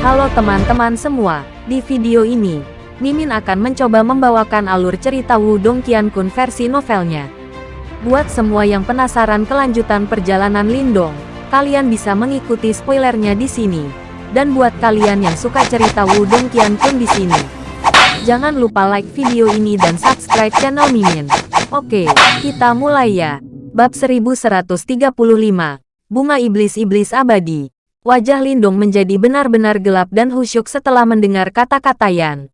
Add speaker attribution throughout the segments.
Speaker 1: Halo teman-teman semua, di video ini, Mimin akan mencoba membawakan alur cerita Wudong Qiankun versi novelnya. Buat semua yang penasaran kelanjutan perjalanan Lindong, kalian bisa mengikuti spoilernya di sini. Dan buat kalian yang suka cerita Wudong Qiankun di sini, jangan lupa like video ini dan subscribe channel Mimin. Oke, kita mulai ya. Bab 1135, Bunga Iblis-Iblis Abadi. Wajah Lindong menjadi benar-benar gelap dan khusyuk setelah mendengar kata-kata Yan.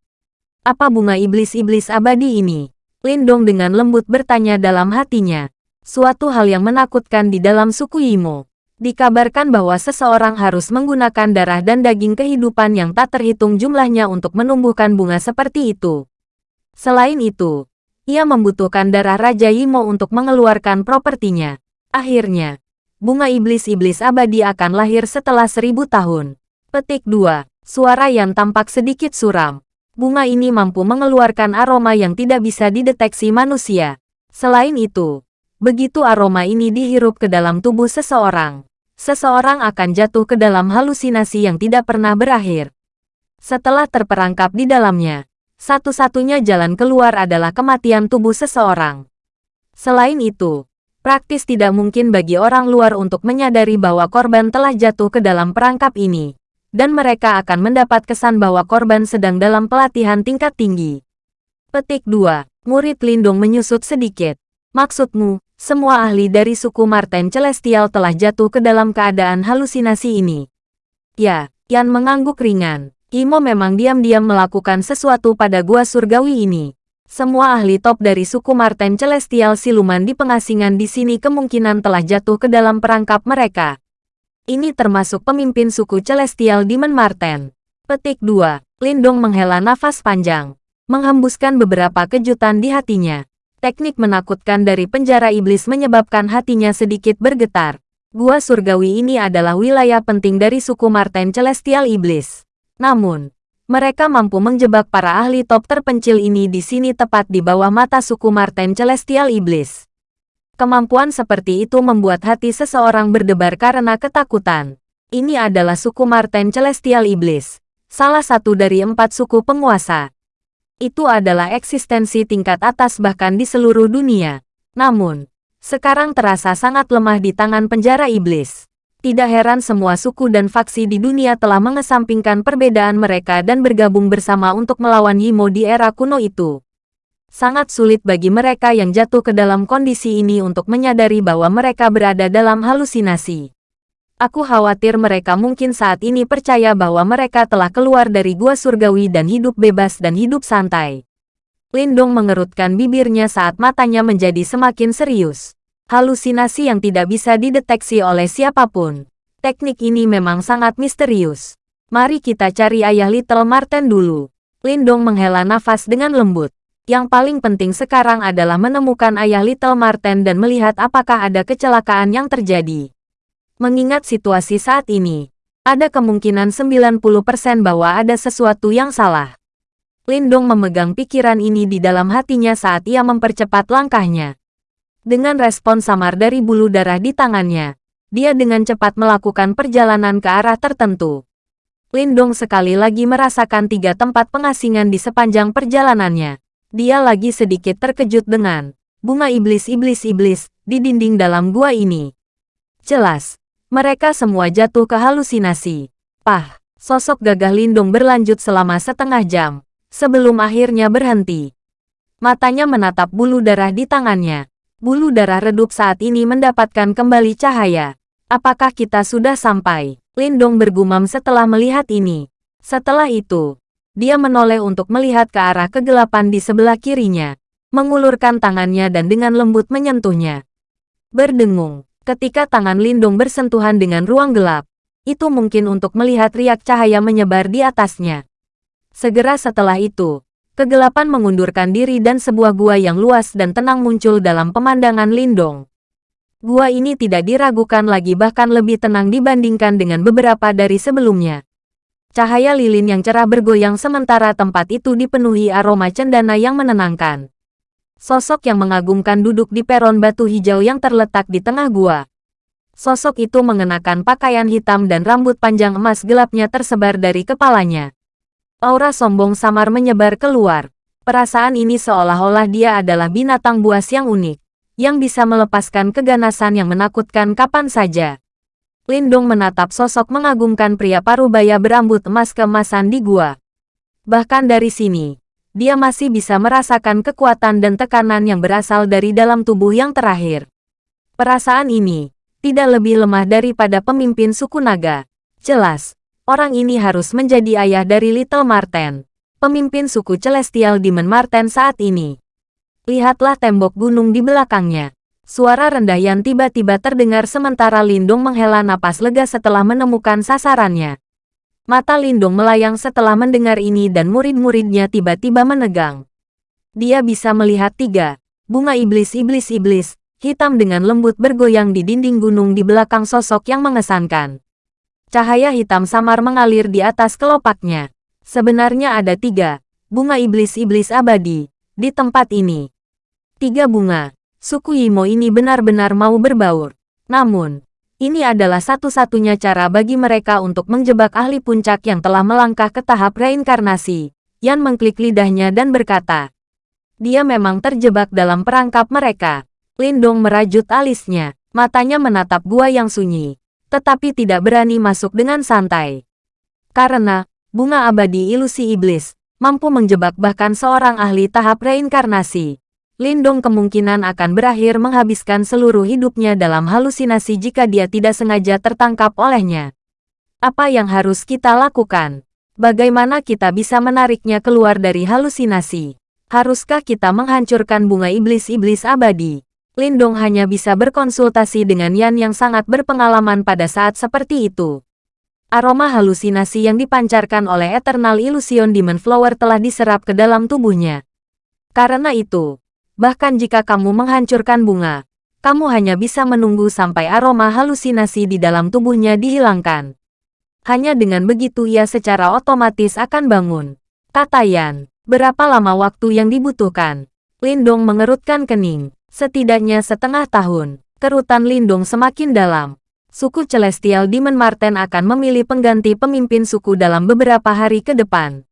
Speaker 1: Apa bunga iblis-iblis abadi ini? Lindong dengan lembut bertanya dalam hatinya. Suatu hal yang menakutkan di dalam suku Imo. Dikabarkan bahwa seseorang harus menggunakan darah dan daging kehidupan yang tak terhitung jumlahnya untuk menumbuhkan bunga seperti itu. Selain itu, ia membutuhkan darah Raja Imo untuk mengeluarkan propertinya. Akhirnya, bunga iblis-iblis abadi akan lahir setelah seribu tahun. Petik 2. Suara yang tampak sedikit suram bunga ini mampu mengeluarkan aroma yang tidak bisa dideteksi manusia. Selain itu, begitu aroma ini dihirup ke dalam tubuh seseorang, seseorang akan jatuh ke dalam halusinasi yang tidak pernah berakhir. Setelah terperangkap di dalamnya, satu-satunya jalan keluar adalah kematian tubuh seseorang. Selain itu, praktis tidak mungkin bagi orang luar untuk menyadari bahwa korban telah jatuh ke dalam perangkap ini dan mereka akan mendapat kesan bahwa korban sedang dalam pelatihan tingkat tinggi. Petik 2. Murid Lindung menyusut sedikit. Maksudmu, semua ahli dari suku Marten Celestial telah jatuh ke dalam keadaan halusinasi ini. Ya, Yan mengangguk ringan. Imo memang diam-diam melakukan sesuatu pada gua surgawi ini. Semua ahli top dari suku Marten Celestial siluman di pengasingan di sini kemungkinan telah jatuh ke dalam perangkap mereka. Ini termasuk pemimpin suku Celestial Demon Marten. Petik 2. Lindong menghela nafas panjang. Menghembuskan beberapa kejutan di hatinya. Teknik menakutkan dari penjara iblis menyebabkan hatinya sedikit bergetar. Gua surgawi ini adalah wilayah penting dari suku Marten Celestial Iblis. Namun, mereka mampu menjebak para ahli top terpencil ini di sini tepat di bawah mata suku Marten Celestial Iblis. Kemampuan seperti itu membuat hati seseorang berdebar karena ketakutan. Ini adalah suku Marten Celestial Iblis, salah satu dari empat suku penguasa. Itu adalah eksistensi tingkat atas bahkan di seluruh dunia. Namun, sekarang terasa sangat lemah di tangan penjara iblis. Tidak heran semua suku dan faksi di dunia telah mengesampingkan perbedaan mereka dan bergabung bersama untuk melawan Yimo di era kuno itu. Sangat sulit bagi mereka yang jatuh ke dalam kondisi ini untuk menyadari bahwa mereka berada dalam halusinasi. Aku khawatir mereka mungkin saat ini percaya bahwa mereka telah keluar dari gua surgawi dan hidup bebas dan hidup santai. Lindong mengerutkan bibirnya saat matanya menjadi semakin serius. Halusinasi yang tidak bisa dideteksi oleh siapa pun. Teknik ini memang sangat misterius. Mari kita cari ayah Little Marten dulu. Lindong menghela nafas dengan lembut. Yang paling penting sekarang adalah menemukan ayah Little Marten dan melihat apakah ada kecelakaan yang terjadi. Mengingat situasi saat ini, ada kemungkinan 90% bahwa ada sesuatu yang salah. Lindong memegang pikiran ini di dalam hatinya saat ia mempercepat langkahnya. Dengan respon samar dari bulu darah di tangannya, dia dengan cepat melakukan perjalanan ke arah tertentu. Lindong sekali lagi merasakan tiga tempat pengasingan di sepanjang perjalanannya. Dia lagi sedikit terkejut dengan bunga iblis-iblis-iblis di dinding dalam gua ini. Jelas, mereka semua jatuh ke halusinasi. Pah, sosok gagah lindung berlanjut selama setengah jam, sebelum akhirnya berhenti. Matanya menatap bulu darah di tangannya. Bulu darah redup saat ini mendapatkan kembali cahaya. Apakah kita sudah sampai? Lindong bergumam setelah melihat ini. Setelah itu, dia menoleh untuk melihat ke arah kegelapan di sebelah kirinya, mengulurkan tangannya dan dengan lembut menyentuhnya. Berdengung, ketika tangan Lindung bersentuhan dengan ruang gelap, itu mungkin untuk melihat riak cahaya menyebar di atasnya. Segera setelah itu, kegelapan mengundurkan diri dan sebuah gua yang luas dan tenang muncul dalam pemandangan Lindong. Gua ini tidak diragukan lagi bahkan lebih tenang dibandingkan dengan beberapa dari sebelumnya. Cahaya lilin yang cerah bergoyang sementara tempat itu dipenuhi aroma cendana yang menenangkan. Sosok yang mengagumkan duduk di peron batu hijau yang terletak di tengah gua. Sosok itu mengenakan pakaian hitam dan rambut panjang emas gelapnya tersebar dari kepalanya. Aura sombong samar menyebar keluar. Perasaan ini seolah-olah dia adalah binatang buas yang unik, yang bisa melepaskan keganasan yang menakutkan kapan saja. Lindung menatap sosok mengagumkan pria parubaya berambut emas keemasan di gua. Bahkan dari sini, dia masih bisa merasakan kekuatan dan tekanan yang berasal dari dalam tubuh yang terakhir. Perasaan ini tidak lebih lemah daripada pemimpin suku naga. Jelas, orang ini harus menjadi ayah dari Little Marten, pemimpin suku Celestial Demon Marten saat ini. Lihatlah tembok gunung di belakangnya. Suara rendah yang tiba-tiba terdengar sementara Lindung menghela napas lega setelah menemukan sasarannya. Mata Lindung melayang setelah mendengar ini dan murid-muridnya tiba-tiba menegang. Dia bisa melihat tiga bunga iblis-iblis-iblis, hitam dengan lembut bergoyang di dinding gunung di belakang sosok yang mengesankan. Cahaya hitam samar mengalir di atas kelopaknya. Sebenarnya ada tiga bunga iblis-iblis abadi di tempat ini. Tiga bunga. Suku Yimo ini benar-benar mau berbaur. Namun, ini adalah satu-satunya cara bagi mereka untuk menjebak ahli puncak yang telah melangkah ke tahap reinkarnasi. Yan mengklik lidahnya dan berkata, dia memang terjebak dalam perangkap mereka. Lindong merajut alisnya, matanya menatap gua yang sunyi, tetapi tidak berani masuk dengan santai. Karena, bunga abadi ilusi iblis, mampu menjebak bahkan seorang ahli tahap reinkarnasi. Lindong kemungkinan akan berakhir menghabiskan seluruh hidupnya dalam halusinasi jika dia tidak sengaja tertangkap olehnya. Apa yang harus kita lakukan? Bagaimana kita bisa menariknya keluar dari halusinasi? Haruskah kita menghancurkan bunga iblis-iblis abadi? Lindong hanya bisa berkonsultasi dengan Yan yang sangat berpengalaman pada saat seperti itu. Aroma halusinasi yang dipancarkan oleh Eternal Illusion Demon Flower telah diserap ke dalam tubuhnya. Karena itu, Bahkan jika kamu menghancurkan bunga, kamu hanya bisa menunggu sampai aroma halusinasi di dalam tubuhnya dihilangkan. Hanya dengan begitu ia secara otomatis akan bangun. Kata Yan, berapa lama waktu yang dibutuhkan? Lindong mengerutkan kening. Setidaknya setengah tahun. Kerutan Lindong semakin dalam. Suku Celestial Demon Marten akan memilih pengganti pemimpin suku dalam beberapa hari ke depan.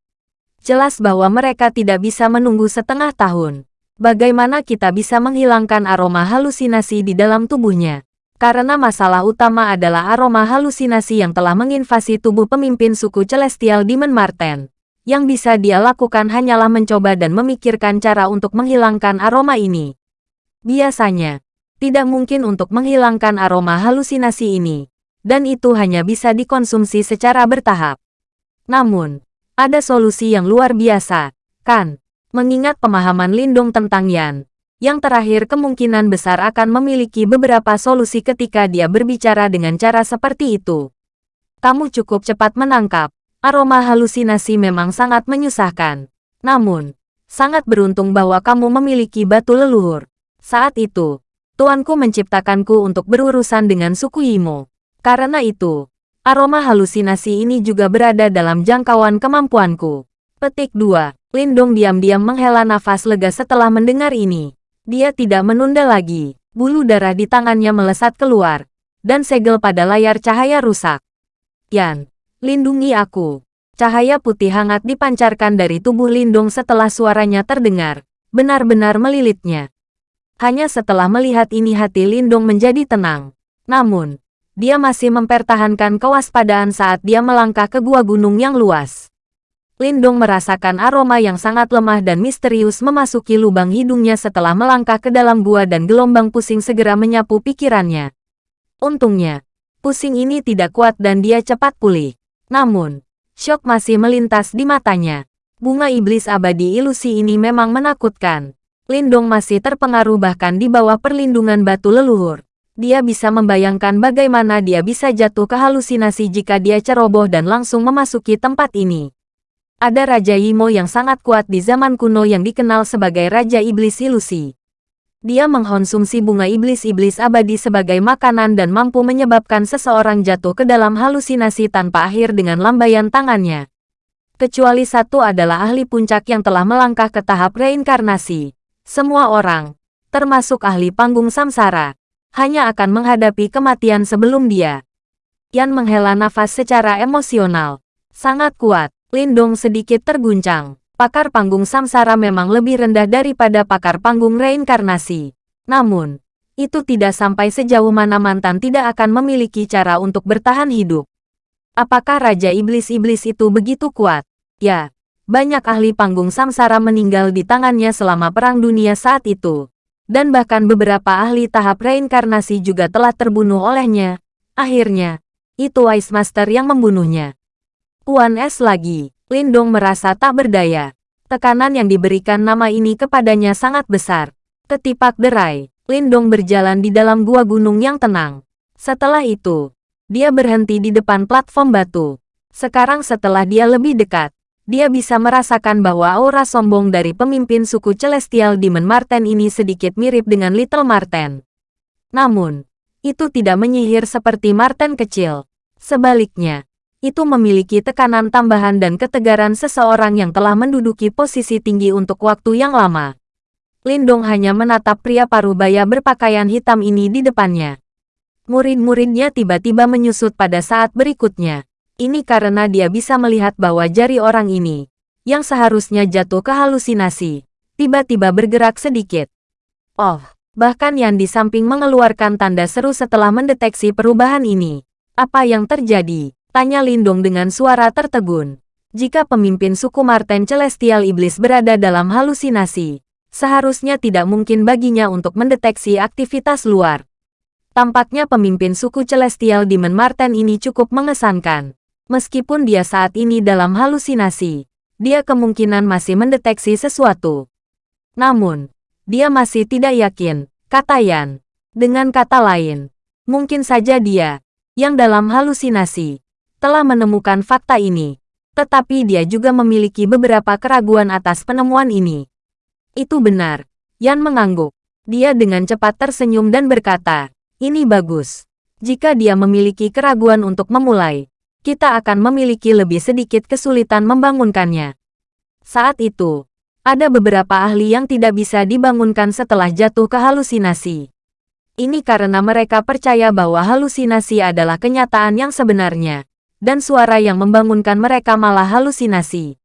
Speaker 1: Jelas bahwa mereka tidak bisa menunggu setengah tahun. Bagaimana kita bisa menghilangkan aroma halusinasi di dalam tubuhnya? Karena masalah utama adalah aroma halusinasi yang telah menginvasi tubuh pemimpin suku Celestial Demon Marten. Yang bisa dia lakukan hanyalah mencoba dan memikirkan cara untuk menghilangkan aroma ini. Biasanya, tidak mungkin untuk menghilangkan aroma halusinasi ini. Dan itu hanya bisa dikonsumsi secara bertahap. Namun, ada solusi yang luar biasa, kan? Mengingat pemahaman Lindung tentang Yan, yang terakhir kemungkinan besar akan memiliki beberapa solusi ketika dia berbicara dengan cara seperti itu. Kamu cukup cepat menangkap, aroma halusinasi memang sangat menyusahkan. Namun, sangat beruntung bahwa kamu memiliki batu leluhur. Saat itu, tuanku menciptakanku untuk berurusan dengan suku Yimo. Karena itu, aroma halusinasi ini juga berada dalam jangkauan kemampuanku. Petik 2. Lindong diam-diam menghela nafas lega setelah mendengar ini. Dia tidak menunda lagi. Bulu darah di tangannya melesat keluar. Dan segel pada layar cahaya rusak. Yan, lindungi aku. Cahaya putih hangat dipancarkan dari tubuh Lindong setelah suaranya terdengar. Benar-benar melilitnya. Hanya setelah melihat ini hati Lindong menjadi tenang. Namun, dia masih mempertahankan kewaspadaan saat dia melangkah ke gua gunung yang luas. Lindong merasakan aroma yang sangat lemah dan misterius memasuki lubang hidungnya setelah melangkah ke dalam gua dan gelombang pusing segera menyapu pikirannya. Untungnya, pusing ini tidak kuat dan dia cepat pulih. Namun, syok masih melintas di matanya. Bunga iblis abadi ilusi ini memang menakutkan. Lindong masih terpengaruh bahkan di bawah perlindungan batu leluhur. Dia bisa membayangkan bagaimana dia bisa jatuh ke halusinasi jika dia ceroboh dan langsung memasuki tempat ini. Ada Raja Yimo yang sangat kuat di zaman kuno yang dikenal sebagai Raja Iblis Ilusi. Dia mengkonsumsi bunga iblis-iblis abadi sebagai makanan dan mampu menyebabkan seseorang jatuh ke dalam halusinasi tanpa akhir dengan lambaian tangannya. Kecuali satu adalah ahli puncak yang telah melangkah ke tahap reinkarnasi. Semua orang, termasuk ahli panggung samsara, hanya akan menghadapi kematian sebelum dia. Yan menghela nafas secara emosional. Sangat kuat, Lindong sedikit terguncang. Pakar panggung samsara memang lebih rendah daripada pakar panggung reinkarnasi. Namun, itu tidak sampai sejauh mana mantan tidak akan memiliki cara untuk bertahan hidup. Apakah Raja Iblis-Iblis itu begitu kuat? Ya, banyak ahli panggung samsara meninggal di tangannya selama Perang Dunia saat itu. Dan bahkan beberapa ahli tahap reinkarnasi juga telah terbunuh olehnya. Akhirnya, itu Ice Master yang membunuhnya. Puan S lagi, Lindong merasa tak berdaya. Tekanan yang diberikan nama ini kepadanya sangat besar. Ketipak derai, Lindong berjalan di dalam gua gunung yang tenang. Setelah itu, dia berhenti di depan platform batu. Sekarang setelah dia lebih dekat, dia bisa merasakan bahwa aura sombong dari pemimpin suku Celestial Demon Marten ini sedikit mirip dengan Little Marten. Namun, itu tidak menyihir seperti Marten kecil. Sebaliknya, itu memiliki tekanan tambahan dan ketegaran seseorang yang telah menduduki posisi tinggi untuk waktu yang lama. Lindong hanya menatap pria parubaya berpakaian hitam ini di depannya. Murid-muridnya tiba-tiba menyusut pada saat berikutnya. Ini karena dia bisa melihat bahwa jari orang ini, yang seharusnya jatuh ke halusinasi, tiba-tiba bergerak sedikit. Oh, bahkan yang di samping mengeluarkan tanda seru setelah mendeteksi perubahan ini. Apa yang terjadi? Tanya Lindong dengan suara tertegun. Jika pemimpin suku Marten Celestial Iblis berada dalam halusinasi, seharusnya tidak mungkin baginya untuk mendeteksi aktivitas luar. Tampaknya pemimpin suku Celestial Demon Marten ini cukup mengesankan. Meskipun dia saat ini dalam halusinasi, dia kemungkinan masih mendeteksi sesuatu. Namun, dia masih tidak yakin, kata Yan. Dengan kata lain, mungkin saja dia, yang dalam halusinasi, telah menemukan fakta ini. Tetapi dia juga memiliki beberapa keraguan atas penemuan ini. Itu benar. Yan mengangguk. Dia dengan cepat tersenyum dan berkata, ini bagus. Jika dia memiliki keraguan untuk memulai, kita akan memiliki lebih sedikit kesulitan membangunkannya. Saat itu, ada beberapa ahli yang tidak bisa dibangunkan setelah jatuh ke halusinasi. Ini karena mereka percaya bahwa halusinasi adalah kenyataan yang sebenarnya, dan suara yang membangunkan mereka malah halusinasi.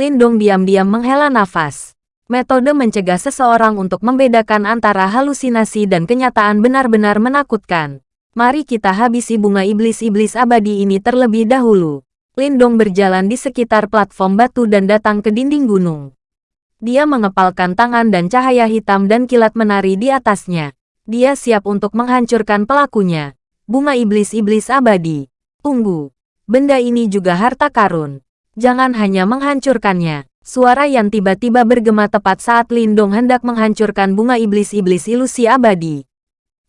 Speaker 1: Lindong diam-diam menghela nafas. Metode mencegah seseorang untuk membedakan antara halusinasi dan kenyataan benar-benar menakutkan. Mari kita habisi bunga iblis-iblis abadi ini terlebih dahulu. Lindong berjalan di sekitar platform batu dan datang ke dinding gunung. Dia mengepalkan tangan dan cahaya hitam dan kilat menari di atasnya. Dia siap untuk menghancurkan pelakunya. Bunga iblis-iblis abadi. Tunggu. Benda ini juga harta karun. Jangan hanya menghancurkannya. Suara yang tiba-tiba bergema tepat saat Lindong hendak menghancurkan bunga iblis-iblis ilusi abadi.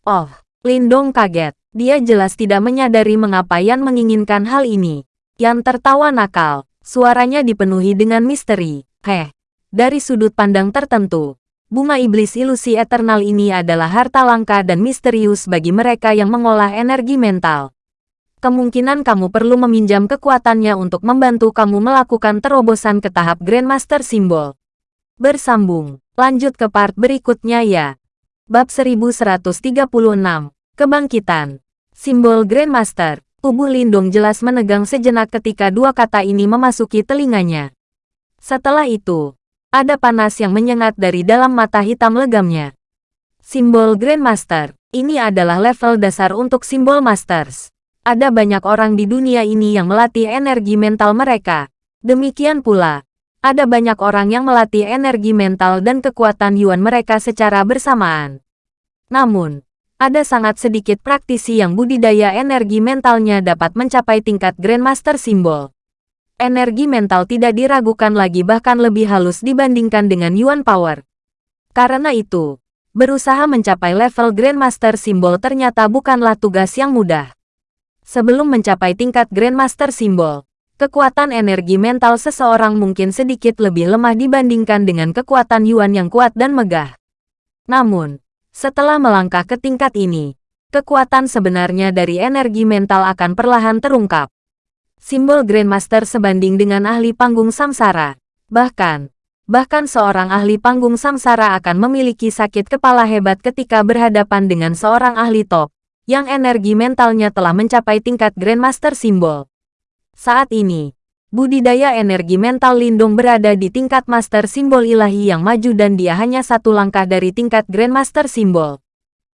Speaker 1: Oh, Lindong kaget. Dia jelas tidak menyadari mengapa Yan menginginkan hal ini. Yan tertawa nakal. Suaranya dipenuhi dengan misteri. Heh, dari sudut pandang tertentu, bunga iblis ilusi eternal ini adalah harta langka dan misterius bagi mereka yang mengolah energi mental kemungkinan kamu perlu meminjam kekuatannya untuk membantu kamu melakukan terobosan ke tahap Grandmaster Simbol. Bersambung, lanjut ke part berikutnya ya. Bab 1136, Kebangkitan. Simbol Grandmaster, tubuh Lindung jelas menegang sejenak ketika dua kata ini memasuki telinganya. Setelah itu, ada panas yang menyengat dari dalam mata hitam legamnya. Simbol Grandmaster, ini adalah level dasar untuk simbol Masters. Ada banyak orang di dunia ini yang melatih energi mental mereka. Demikian pula, ada banyak orang yang melatih energi mental dan kekuatan Yuan mereka secara bersamaan. Namun, ada sangat sedikit praktisi yang budidaya energi mentalnya dapat mencapai tingkat Grandmaster Simbol. Energi mental tidak diragukan lagi bahkan lebih halus dibandingkan dengan Yuan Power. Karena itu, berusaha mencapai level Grandmaster Simbol ternyata bukanlah tugas yang mudah. Sebelum mencapai tingkat Grandmaster Simbol, kekuatan energi mental seseorang mungkin sedikit lebih lemah dibandingkan dengan kekuatan Yuan yang kuat dan megah. Namun, setelah melangkah ke tingkat ini, kekuatan sebenarnya dari energi mental akan perlahan terungkap. Simbol Grandmaster sebanding dengan ahli panggung samsara. Bahkan, Bahkan seorang ahli panggung samsara akan memiliki sakit kepala hebat ketika berhadapan dengan seorang ahli top, yang energi mentalnya telah mencapai tingkat Grandmaster Simbol. Saat ini, budidaya energi mental Lindung berada di tingkat Master Simbol Ilahi yang maju dan dia hanya satu langkah dari tingkat Grandmaster Simbol.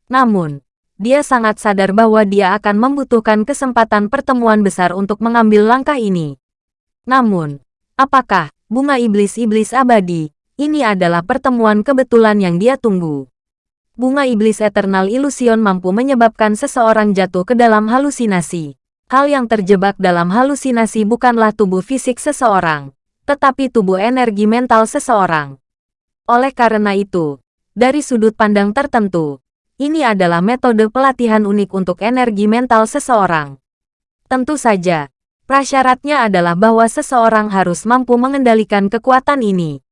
Speaker 1: Namun, dia sangat sadar bahwa dia akan membutuhkan kesempatan pertemuan besar untuk mengambil langkah ini. Namun, apakah bunga iblis-iblis abadi, ini adalah pertemuan kebetulan yang dia tunggu. Bunga iblis Eternal Illusion mampu menyebabkan seseorang jatuh ke dalam halusinasi. Hal yang terjebak dalam halusinasi bukanlah tubuh fisik seseorang, tetapi tubuh energi mental seseorang. Oleh karena itu, dari sudut pandang tertentu, ini adalah metode pelatihan unik untuk energi mental seseorang. Tentu saja, prasyaratnya adalah bahwa seseorang harus mampu mengendalikan kekuatan ini.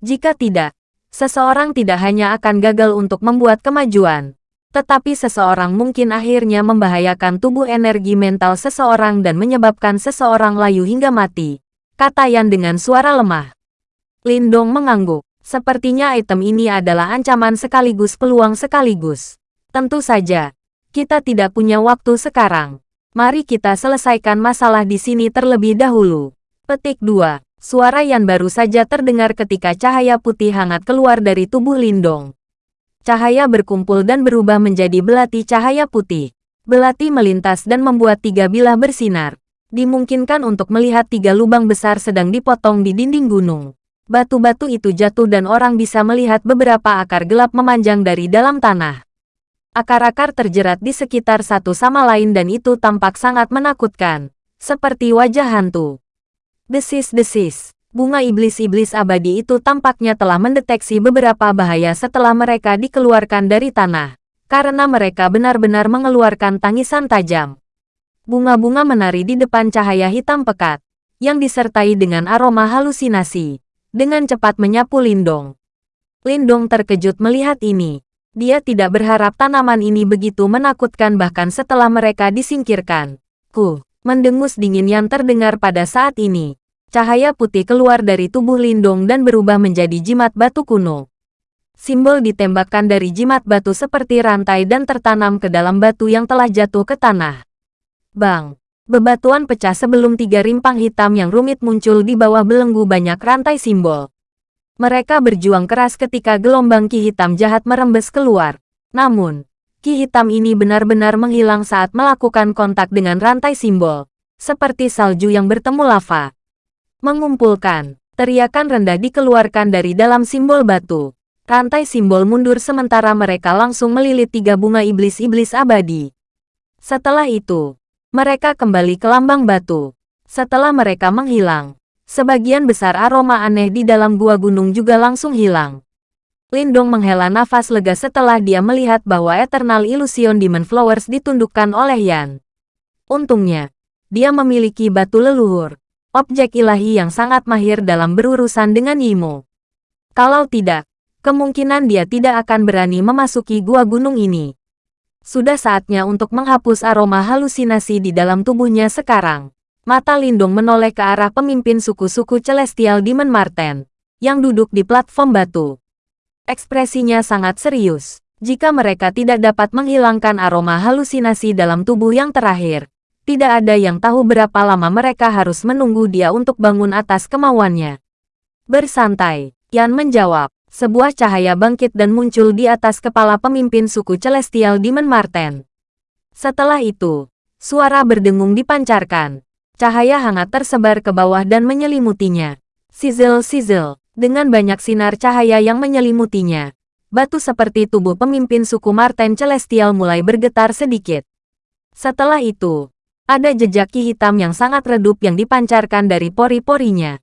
Speaker 1: Jika tidak, seseorang tidak hanya akan gagal untuk membuat kemajuan, tetapi seseorang mungkin akhirnya membahayakan tubuh energi mental seseorang dan menyebabkan seseorang layu hingga mati. Kata Yan dengan suara lemah. Lindong mengangguk. Sepertinya item ini adalah ancaman sekaligus peluang sekaligus. Tentu saja, kita tidak punya waktu sekarang. Mari kita selesaikan masalah di sini terlebih dahulu. Petik 2. Suara Yan baru saja terdengar ketika cahaya putih hangat keluar dari tubuh Lindong. Cahaya berkumpul dan berubah menjadi belati cahaya putih. Belati melintas dan membuat tiga bilah bersinar. Dimungkinkan untuk melihat tiga lubang besar sedang dipotong di dinding gunung. Batu-batu itu jatuh dan orang bisa melihat beberapa akar gelap memanjang dari dalam tanah. Akar-akar terjerat di sekitar satu sama lain dan itu tampak sangat menakutkan. Seperti wajah hantu. Desis-desis. Bunga iblis-iblis abadi itu tampaknya telah mendeteksi beberapa bahaya setelah mereka dikeluarkan dari tanah, karena mereka benar-benar mengeluarkan tangisan tajam. Bunga-bunga menari di depan cahaya hitam pekat, yang disertai dengan aroma halusinasi, dengan cepat menyapu Lindong. Lindong terkejut melihat ini. Dia tidak berharap tanaman ini begitu menakutkan bahkan setelah mereka disingkirkan. Ku, mendengus dingin yang terdengar pada saat ini Cahaya putih keluar dari tubuh Lindong dan berubah menjadi jimat batu kuno. Simbol ditembakkan dari jimat batu seperti rantai dan tertanam ke dalam batu yang telah jatuh ke tanah. Bang! Bebatuan pecah sebelum tiga rimpang hitam yang rumit muncul di bawah belenggu banyak rantai simbol. Mereka berjuang keras ketika gelombang ki hitam jahat merembes keluar. Namun, ki hitam ini benar-benar menghilang saat melakukan kontak dengan rantai simbol. Seperti salju yang bertemu lava. Mengumpulkan. Teriakan rendah dikeluarkan dari dalam simbol batu. Rantai simbol mundur sementara mereka langsung melilit tiga bunga iblis-iblis abadi. Setelah itu, mereka kembali ke lambang batu. Setelah mereka menghilang, sebagian besar aroma aneh di dalam gua gunung juga langsung hilang. Lindong menghela nafas lega setelah dia melihat bahwa Eternal Illusion Demon Flowers ditundukkan oleh Yan. Untungnya, dia memiliki batu leluhur objek ilahi yang sangat mahir dalam berurusan dengan Yimo. Kalau tidak, kemungkinan dia tidak akan berani memasuki gua gunung ini. Sudah saatnya untuk menghapus aroma halusinasi di dalam tubuhnya sekarang. Mata Lindung menoleh ke arah pemimpin suku-suku Celestial Demon Marten, yang duduk di platform batu. Ekspresinya sangat serius. Jika mereka tidak dapat menghilangkan aroma halusinasi dalam tubuh yang terakhir, tidak ada yang tahu berapa lama mereka harus menunggu dia untuk bangun atas kemauannya. Bersantai, Yan menjawab. Sebuah cahaya bangkit dan muncul di atas kepala pemimpin suku Celestial Demon Marten. Setelah itu, suara berdengung dipancarkan. Cahaya hangat tersebar ke bawah dan menyelimutinya. Sizzle-sizzle, dengan banyak sinar cahaya yang menyelimutinya. Batu seperti tubuh pemimpin suku Marten Celestial mulai bergetar sedikit. Setelah itu, ada jejak ki hitam yang sangat redup yang dipancarkan dari pori-porinya.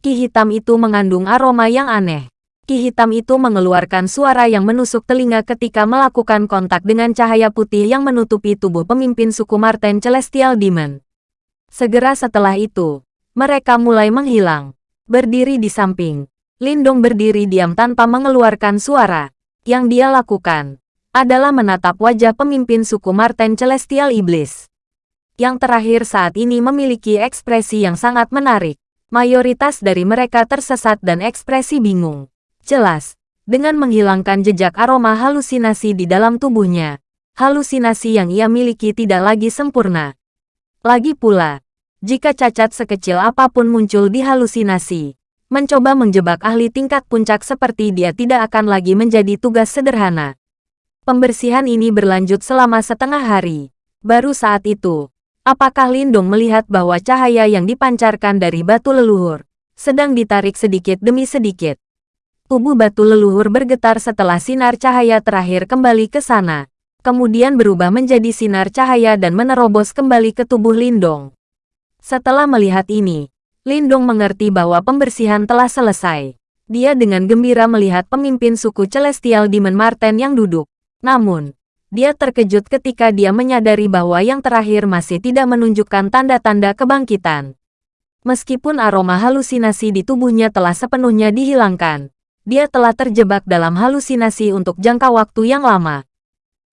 Speaker 1: Ki hitam itu mengandung aroma yang aneh. Ki hitam itu mengeluarkan suara yang menusuk telinga ketika melakukan kontak dengan cahaya putih yang menutupi tubuh pemimpin suku Marten Celestial Demon. Segera setelah itu, mereka mulai menghilang. Berdiri di samping, Lindong berdiri diam tanpa mengeluarkan suara. Yang dia lakukan adalah menatap wajah pemimpin suku Marten Celestial Iblis yang terakhir saat ini memiliki ekspresi yang sangat menarik. Mayoritas dari mereka tersesat dan ekspresi bingung. Jelas, dengan menghilangkan jejak aroma halusinasi di dalam tubuhnya, halusinasi yang ia miliki tidak lagi sempurna. Lagi pula, jika cacat sekecil apa pun muncul di halusinasi, mencoba menjebak ahli tingkat puncak seperti dia tidak akan lagi menjadi tugas sederhana. Pembersihan ini berlanjut selama setengah hari. Baru saat itu, apakah Lindung melihat bahwa cahaya yang dipancarkan dari batu leluhur sedang ditarik sedikit demi sedikit. Tubuh batu leluhur bergetar setelah sinar cahaya terakhir kembali ke sana. Kemudian berubah menjadi sinar cahaya dan menerobos kembali ke tubuh Lindong. Setelah melihat ini, Lindong mengerti bahwa pembersihan telah selesai. Dia dengan gembira melihat pemimpin suku Celestial Demon Marten yang duduk. Namun, dia terkejut ketika dia menyadari bahwa yang terakhir masih tidak menunjukkan tanda-tanda kebangkitan. Meskipun aroma halusinasi di tubuhnya telah sepenuhnya dihilangkan, dia telah terjebak dalam halusinasi untuk jangka waktu yang lama.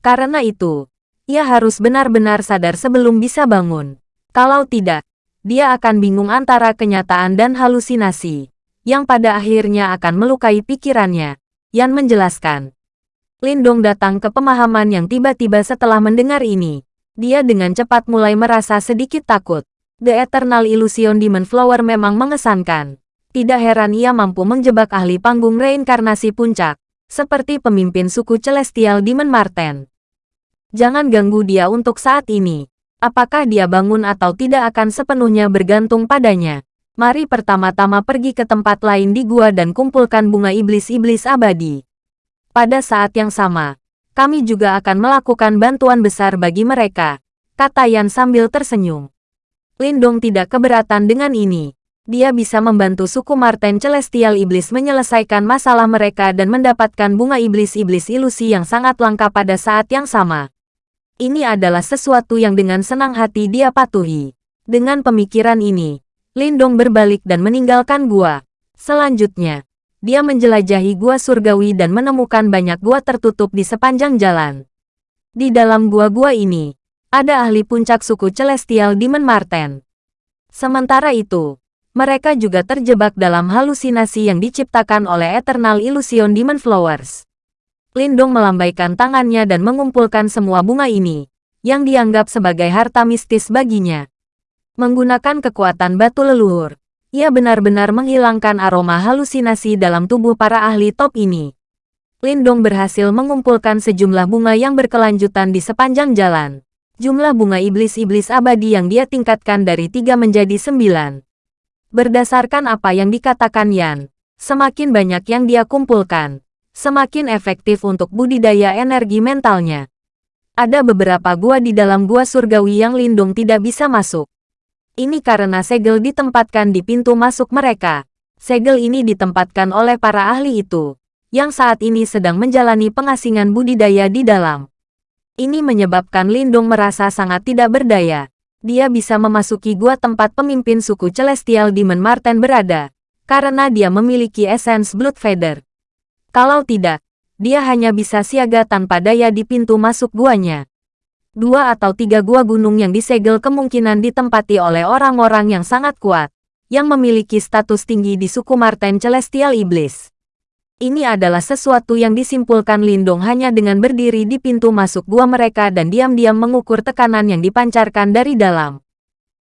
Speaker 1: Karena itu, ia harus benar-benar sadar sebelum bisa bangun. Kalau tidak, dia akan bingung antara kenyataan dan halusinasi, yang pada akhirnya akan melukai pikirannya. Yan menjelaskan. Lindong datang ke pemahaman yang tiba-tiba setelah mendengar ini. Dia dengan cepat mulai merasa sedikit takut. The Eternal Illusion Demon Flower memang mengesankan. Tidak heran ia mampu menjebak ahli panggung reinkarnasi puncak, seperti pemimpin suku Celestial Demon Marten. Jangan ganggu dia untuk saat ini apakah dia bangun atau tidak akan sepenuhnya bergantung padanya. Mari pertama-tama pergi ke tempat lain di gua dan kumpulkan bunga iblis-iblis abadi. Pada saat yang sama, kami juga akan melakukan bantuan besar bagi mereka, kata Yan sambil tersenyum. Lindong tidak keberatan dengan ini. Dia bisa membantu suku Marten Celestial Iblis menyelesaikan masalah mereka dan mendapatkan bunga iblis-iblis ilusi yang sangat langka pada saat yang sama. Ini adalah sesuatu yang dengan senang hati dia patuhi. Dengan pemikiran ini, Lindong berbalik dan meninggalkan gua. Selanjutnya, dia menjelajahi gua surgawi dan menemukan banyak gua tertutup di sepanjang jalan. Di dalam gua-gua ini, ada ahli puncak suku Celestial Demon Marten. Sementara itu, mereka juga terjebak dalam halusinasi yang diciptakan oleh Eternal Illusion Demon Flowers. Lindong melambaikan tangannya dan mengumpulkan semua bunga ini, yang dianggap sebagai harta mistis baginya. Menggunakan kekuatan batu leluhur, ia benar-benar menghilangkan aroma halusinasi dalam tubuh para ahli top ini. Lindong berhasil mengumpulkan sejumlah bunga yang berkelanjutan di sepanjang jalan. Jumlah bunga iblis-iblis abadi yang dia tingkatkan dari tiga menjadi sembilan. Berdasarkan apa yang dikatakan Yan, semakin banyak yang dia kumpulkan, semakin efektif untuk budidaya energi mentalnya. Ada beberapa gua di dalam gua surgawi yang Lindung tidak bisa masuk. Ini karena segel ditempatkan di pintu masuk mereka. Segel ini ditempatkan oleh para ahli itu, yang saat ini sedang menjalani pengasingan budidaya di dalam. Ini menyebabkan Lindung merasa sangat tidak berdaya. Dia bisa memasuki gua tempat pemimpin suku Celestial Demon Marten berada, karena dia memiliki essence Blood Feather. Kalau tidak, dia hanya bisa siaga tanpa daya di pintu masuk guanya. Dua atau tiga gua gunung yang disegel kemungkinan ditempati oleh orang-orang yang sangat kuat, yang memiliki status tinggi di suku Marten Celestial Iblis. Ini adalah sesuatu yang disimpulkan Lindong hanya dengan berdiri di pintu masuk gua mereka dan diam-diam mengukur tekanan yang dipancarkan dari dalam.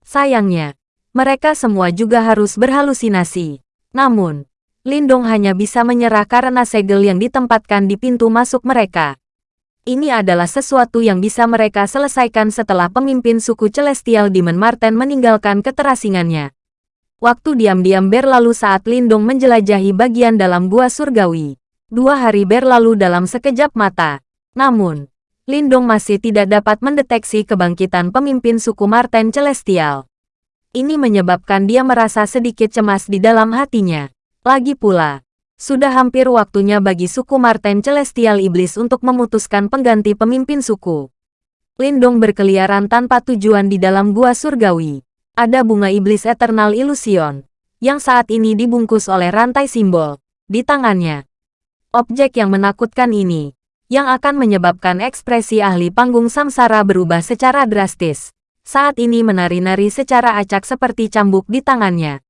Speaker 1: Sayangnya, mereka semua juga harus berhalusinasi. Namun, Lindong hanya bisa menyerah karena segel yang ditempatkan di pintu masuk mereka. Ini adalah sesuatu yang bisa mereka selesaikan setelah pemimpin suku Celestial Demon Marten meninggalkan keterasingannya. Waktu diam-diam berlalu saat Lindong menjelajahi bagian dalam gua surgawi. Dua hari berlalu dalam sekejap mata. Namun, Lindong masih tidak dapat mendeteksi kebangkitan pemimpin suku Marten Celestial. Ini menyebabkan dia merasa sedikit cemas di dalam hatinya. Lagi pula, sudah hampir waktunya bagi suku Marten Celestial Iblis untuk memutuskan pengganti pemimpin suku. Lindong berkeliaran tanpa tujuan di dalam gua surgawi. Ada bunga iblis Eternal Illusion, yang saat ini dibungkus oleh rantai simbol, di tangannya. Objek yang menakutkan ini, yang akan menyebabkan ekspresi ahli panggung samsara berubah secara drastis, saat ini menari-nari secara acak seperti cambuk di tangannya.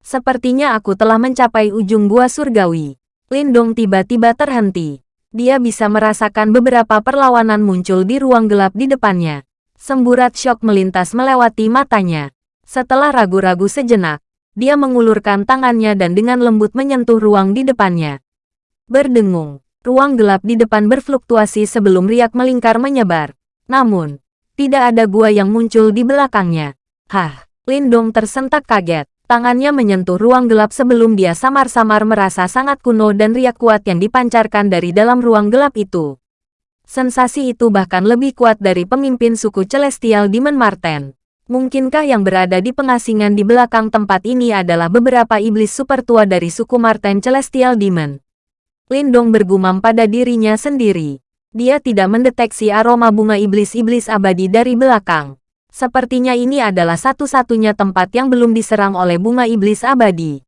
Speaker 1: Sepertinya aku telah mencapai ujung gua surgawi. Lindong tiba-tiba terhenti. Dia bisa merasakan beberapa perlawanan muncul di ruang gelap di depannya. Semburat syok melintas melewati matanya. Setelah ragu-ragu sejenak, dia mengulurkan tangannya dan dengan lembut menyentuh ruang di depannya. Berdengung, ruang gelap di depan berfluktuasi sebelum riak melingkar menyebar. Namun, tidak ada gua yang muncul di belakangnya. Hah, Lindong tersentak kaget. Tangannya menyentuh ruang gelap sebelum dia samar-samar merasa sangat kuno dan riak kuat yang dipancarkan dari dalam ruang gelap itu. Sensasi itu bahkan lebih kuat dari pemimpin suku Celestial Demon Marten. Mungkinkah yang berada di pengasingan di belakang tempat ini adalah beberapa iblis super tua dari suku Marten Celestial Demon? Lindong bergumam pada dirinya sendiri. Dia tidak mendeteksi aroma bunga iblis-iblis abadi dari belakang. Sepertinya ini adalah satu-satunya tempat yang belum diserang oleh bunga iblis abadi.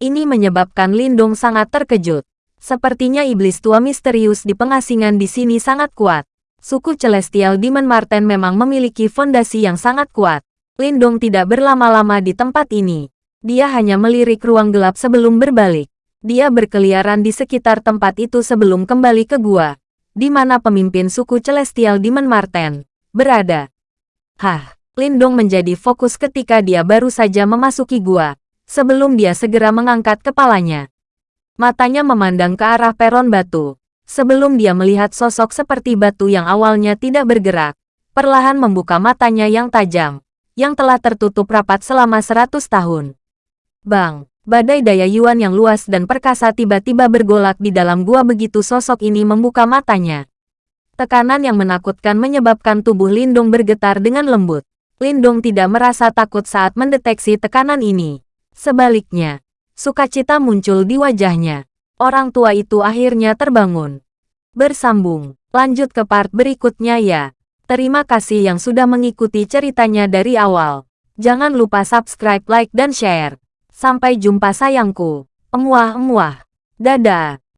Speaker 1: Ini menyebabkan Lindong sangat terkejut. Sepertinya iblis tua misterius di pengasingan di sini sangat kuat. Suku Celestial Demon Marten memang memiliki fondasi yang sangat kuat. Lindong tidak berlama-lama di tempat ini. Dia hanya melirik ruang gelap sebelum berbalik. Dia berkeliaran di sekitar tempat itu sebelum kembali ke gua, di mana pemimpin suku Celestial Demon Marten berada. Hah, Lindong menjadi fokus ketika dia baru saja memasuki gua, sebelum dia segera mengangkat kepalanya. Matanya memandang ke arah peron batu, sebelum dia melihat sosok seperti batu yang awalnya tidak bergerak, perlahan membuka matanya yang tajam, yang telah tertutup rapat selama seratus tahun. Bang, badai daya Yuan yang luas dan perkasa tiba-tiba bergolak di dalam gua begitu sosok ini membuka matanya. Tekanan yang menakutkan menyebabkan tubuh Lindung bergetar dengan lembut. Lindung tidak merasa takut saat mendeteksi tekanan ini. Sebaliknya, sukacita muncul di wajahnya. Orang tua itu akhirnya terbangun. Bersambung, lanjut ke part berikutnya ya. Terima kasih yang sudah mengikuti ceritanya dari awal. Jangan lupa subscribe, like, dan share. Sampai jumpa sayangku. Emuah-emuah. Dadah.